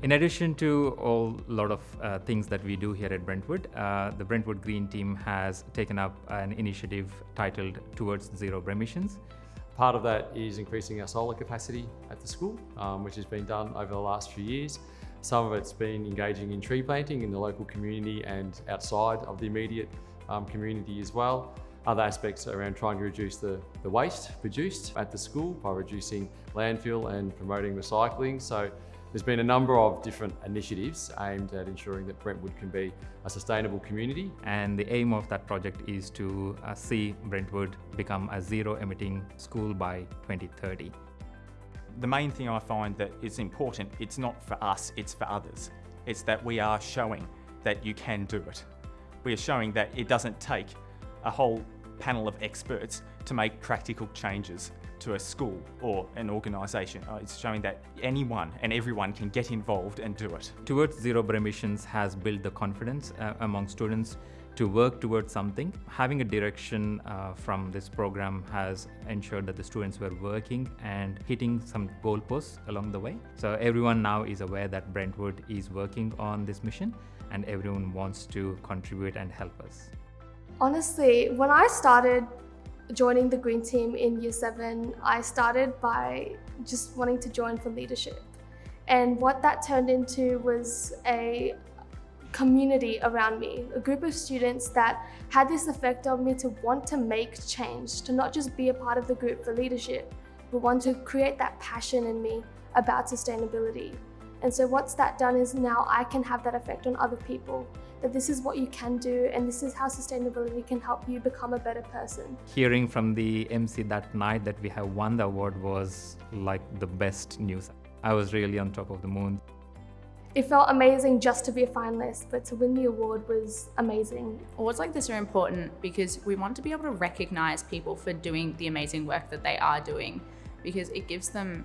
In addition to all lot of uh, things that we do here at Brentwood, uh, the Brentwood Green team has taken up an initiative titled Towards Zero Emissions. Part of that is increasing our solar capacity at the school, um, which has been done over the last few years. Some of it's been engaging in tree planting in the local community and outside of the immediate um, community as well. Other aspects around trying to reduce the, the waste produced at the school by reducing landfill and promoting recycling. So there's been a number of different initiatives aimed at ensuring that Brentwood can be a sustainable community. And the aim of that project is to uh, see Brentwood become a zero emitting school by 2030. The main thing I find that is important, it's not for us, it's for others. It's that we are showing that you can do it. We are showing that it doesn't take a whole panel of experts to make practical changes to a school or an organisation. Uh, it's showing that anyone and everyone can get involved and do it. Towards Zero Emissions has built the confidence uh, among students to work towards something. Having a direction uh, from this program has ensured that the students were working and hitting some goalposts along the way. So everyone now is aware that Brentwood is working on this mission and everyone wants to contribute and help us. Honestly, when I started joining the Green Team in year seven, I started by just wanting to join for leadership. And what that turned into was a community around me, a group of students that had this effect on me to want to make change, to not just be a part of the group for leadership, but want to create that passion in me about sustainability. And so what's that done is now I can have that effect on other people, that this is what you can do and this is how sustainability can help you become a better person. Hearing from the MC that night that we have won the award was like the best news. I was really on top of the moon. It felt amazing just to be a finalist, but to win the award was amazing. Awards like this are important because we want to be able to recognise people for doing the amazing work that they are doing because it gives them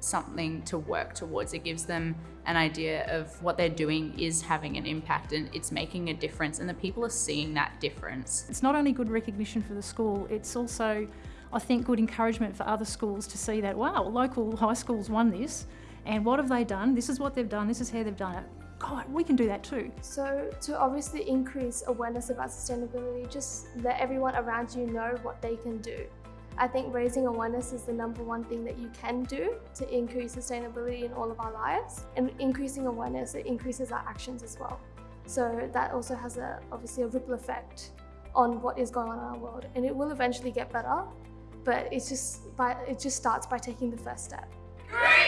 something to work towards. It gives them an idea of what they're doing is having an impact and it's making a difference and the people are seeing that difference. It's not only good recognition for the school, it's also, I think, good encouragement for other schools to see that, wow, local high schools won this and what have they done? This is what they've done, this is how they've done it. God, we can do that too. So to obviously increase awareness about sustainability, just let everyone around you know what they can do. I think raising awareness is the number one thing that you can do to increase sustainability in all of our lives. And increasing awareness, it increases our actions as well. So that also has a, obviously a ripple effect on what is going on in our world. And it will eventually get better, but it's just, by, it just starts by taking the first step. Great!